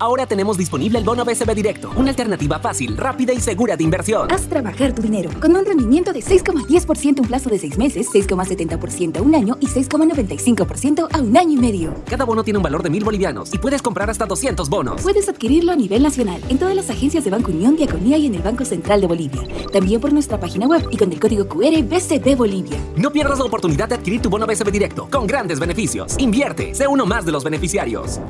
Ahora tenemos disponible el bono BCB Directo, una alternativa fácil, rápida y segura de inversión. Haz trabajar tu dinero con un rendimiento de 6,10% un plazo de 6 meses, 6,70% a un año y 6,95% a un año y medio. Cada bono tiene un valor de mil bolivianos y puedes comprar hasta 200 bonos. Puedes adquirirlo a nivel nacional en todas las agencias de Banco Unión, Diaconía y en el Banco Central de Bolivia. También por nuestra página web y con el código QR BCB Bolivia. No pierdas la oportunidad de adquirir tu bono BCB Directo con grandes beneficios. Invierte, sé uno más de los beneficiarios.